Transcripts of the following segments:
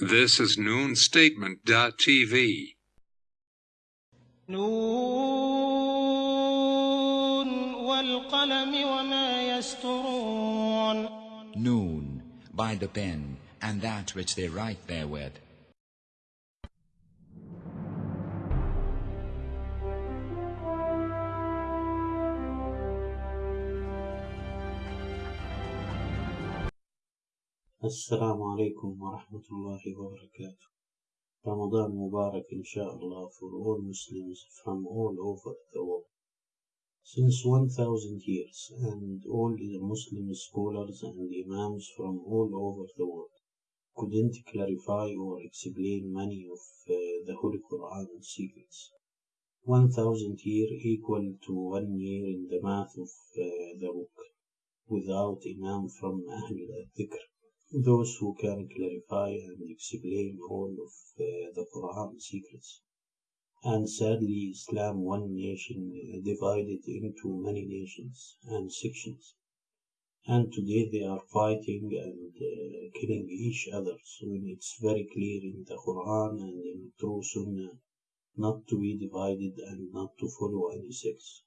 This is noonstatement.tv. نون والقلم وما يسطرون Noon, by the pen, and that which they write therewith. السلام عليكم ورحمة الله وبركاته Ramadan Mubarak inshallah for all Muslims from all over the world. Since 1000 years and all the Muslim scholars and imams from all over the world couldn't clarify or explain many of uh, the Holy Quran secrets. 1000 year equal to one year in the math of uh, the book without imam from Ahl al-Dhikr those who can clarify and explain all of uh, the Quran secrets. And sadly, Islam, one nation, uh, divided into many nations and sections. And today they are fighting and uh, killing each other So it's very clear in the Quran and in true Sunnah not to be divided and not to follow any sects.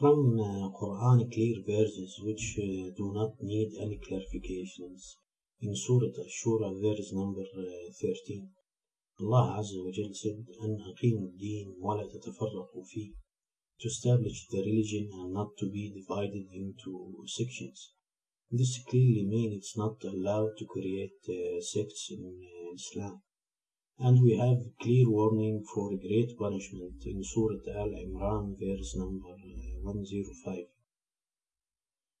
From uh, Quran clear verses which uh, do not need any clarifications. In Surah Ash-Shura verse number uh, 13 Allah Azza wa Jal said أن أقيموا الدين ولا تتفرقوا فيه to establish the religion and not to be divided into sections. This clearly means it's not allowed to create uh, sects in uh, Islam. And we have clear warning for great punishment in Surah Al-Imran verse number 105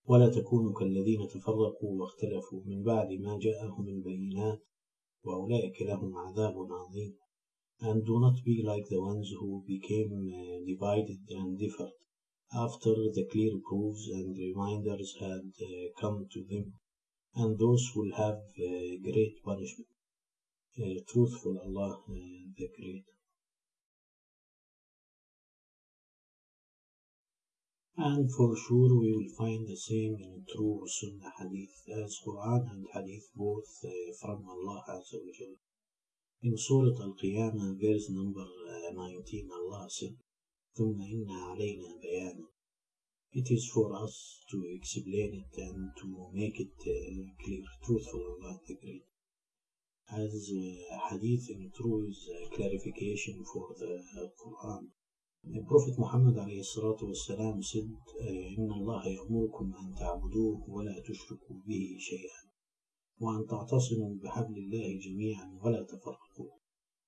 ولا تكونوا كالذين تفرقوا واختلفوا من بعد ما جاءهم البينات وأولئك لهم عذاب عظيم and do not be like the ones who became uh, divided and differed after the clear proofs and reminders had uh, come to them and those will have uh, great punishment uh, truthful Allah uh, the Great. And for sure we will find the same in true Sunnah Hadith as Quran and Hadith both uh, from Allah Azza wa Jal. In Surah Al-Qiyamah verse number uh, 19 Allah said ثم إن علينا بيانا It is for us to explain it and to make it uh, clear, truthful Allah the Great As uh, hadith in uh, clarification for the uh, Quran. The Prophet Muhammad والسلام, said, إن الله يأمركم أن تعبدوه ولا تشركوا به شيئا وأن تعتصموا بحبل الله جميعا ولا تفرقوا.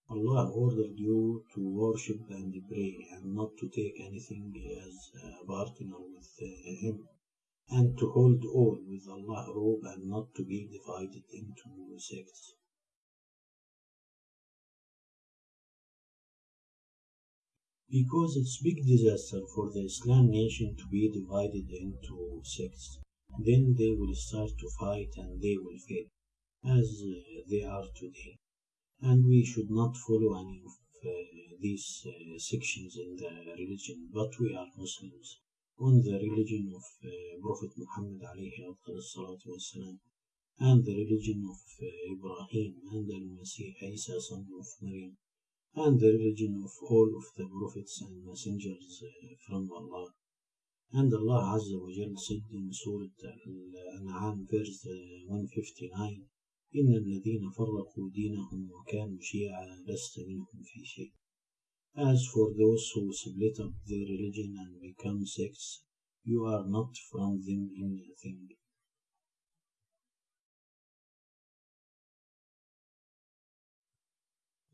Allah ordered you to worship and pray and not to take anything as a partner with Him and to hold all with Allah robe and not to be divided into sects. because it's big disaster for the Islam nation to be divided into sects. Then they will start to fight and they will fail, as uh, they are today. And we should not follow any of uh, these uh, sections in the religion, but we are Muslims on the religion of uh, Prophet Muhammad alayhi والسلام, and the religion of uh, Ibrahim and al-Masih Isa son of Maryam and the religion of all of the prophets and messengers uh, from Allah. And Allah Azza wa Jal said in Surah Al-An'am verse uh, 159 إن الذين فرقوا دينهم وكانوا شيعا لست منهم في شيء. As for those who split up their religion and become sects, you are not from them in anything.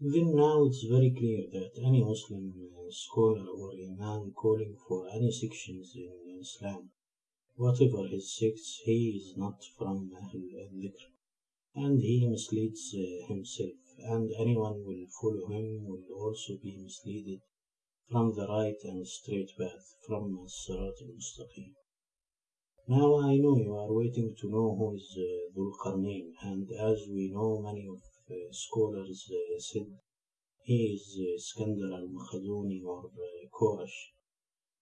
Then now it's very clear that any Muslim scholar or imam calling for any sections in Islam, whatever his sects, he is not from Ahl al-Dhikr, and he misleads uh, himself, and anyone will follow him will also be misled from the right and straight path, from As-Sirat al-Mustaqim. Now I know you are waiting to know who is uh, Dhul Qarnayn, and as we know many of uh, scholars uh, said he is Iskandar al-Makhaduni or uh, Korash.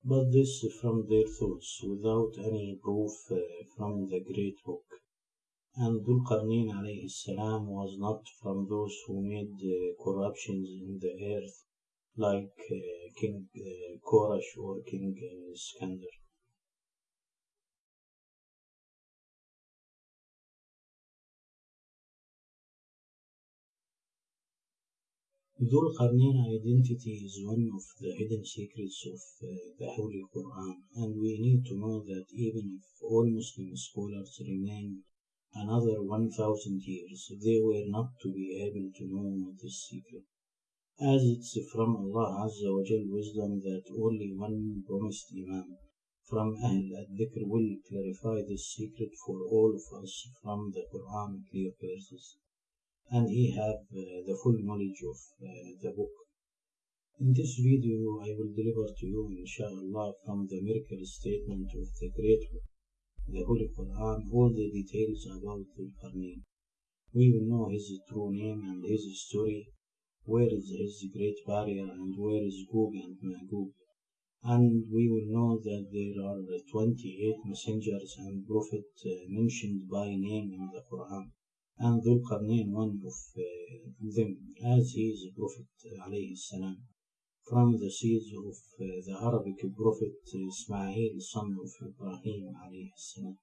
But this from their thoughts without any proof uh, from the great book. And Dhul Qarnayn alayhi salam was not from those who made uh, corruptions in the earth like uh, King uh, Korash or King uh, Dhul Qarnayn identity is one of the hidden secrets of uh, the Holy Quran, and we need to know that even if all Muslim scholars remain another 1000 years, they were not to be able to know this secret. As it's from Allah Azza wa Jal wisdom that only one promised Imam from Ahl al-Dhikr will clarify this secret for all of us from the Quran clear verses and he have uh, the full knowledge of uh, the book. In this video, I will deliver to you, inshallah, from the miracle statement of the great the Holy Quran, all the details about the Qarnayn. We will know his true name and his story, where is his great barrier, and where is Gog and Magog. And we will know that there are 28 messengers and prophets uh, mentioned by name in the Quran and Dhul Qarnayn one of uh, them, as he is a prophet alayhi salam, from the seeds of uh, the Arabic prophet Ismail, son of Ibrahim alayhi salam.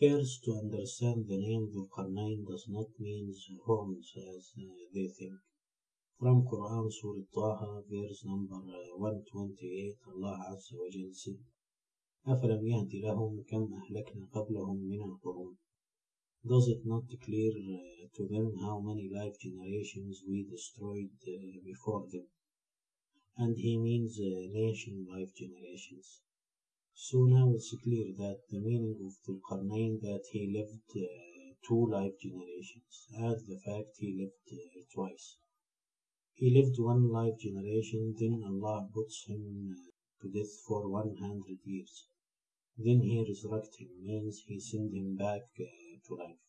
First, to understand the name Dhul Qarnayn does not mean horns as uh, they think. From Quran Surah Taha, verse number uh, 128, Allah Azza wa Jal said, أفلم يهد لهم كم أهلكنا قبلهم من القرون Does it not clear uh, to them how many life generations we destroyed uh, before them? And he means uh, nation life generations. So now it's clear that the meaning of Dhul Qarnayn that he lived uh, two life generations, as the fact he lived uh, twice. He lived one life generation, then Allah puts him uh, to death for 100 years. Then he resurrects him, means he sent him back uh, to life.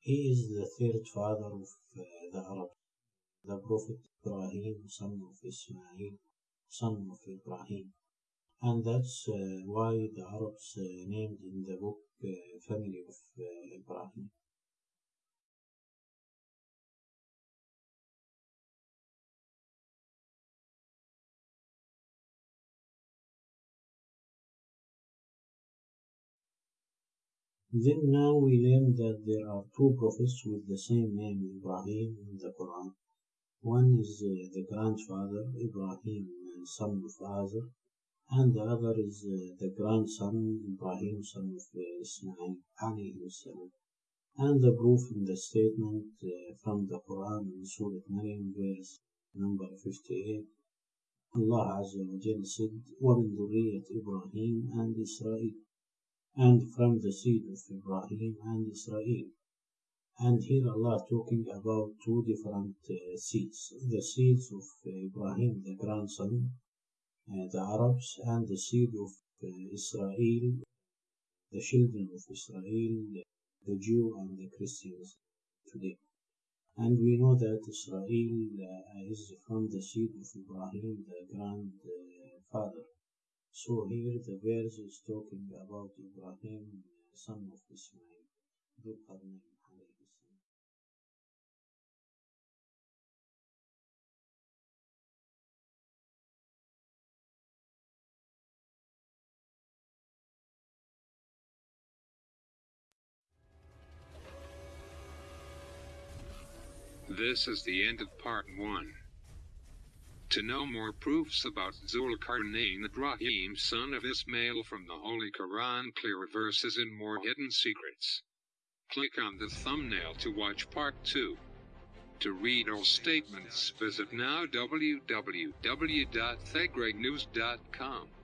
He is the third father of uh, the Arabs, the Prophet Ibrahim, son of Ismail, son of Ibrahim. And that's uh, why the Arabs uh, named in the book uh, family of Ibrahim. Then now we learn that there are two prophets with the same name Ibrahim in the Quran. One is the grandfather Ibrahim, and son of Azar, and the other is uh, the grandson, Ibrahim, son of uh, Ismail, alayhi salam. And the proof in the statement uh, from the Quran in Surah Maryam, verse number 58, Allah Azza wa Jal said, وَمِن ذُرِّيَّةِ Ibrahim and Israel, and from the seed of Ibrahim and Israel. And here Allah talking about two different uh, seeds, the seeds of Ibrahim, the grandson, the Arabs, and the seed of uh, Israel, the children of Israel, the Jew and the Christians today. And we know that Israel uh, is from the seed of Ibrahim, the grandfather. So here the verse is talking about Ibrahim, son of Ismail, Dhul This is the end of part 1. To know more proofs about Zulkarnain Ibrahim son of Ismail from the Holy Quran clear verses and more hidden secrets. Click on the thumbnail to watch part 2. To read all statements visit now www.thegreatnews.com.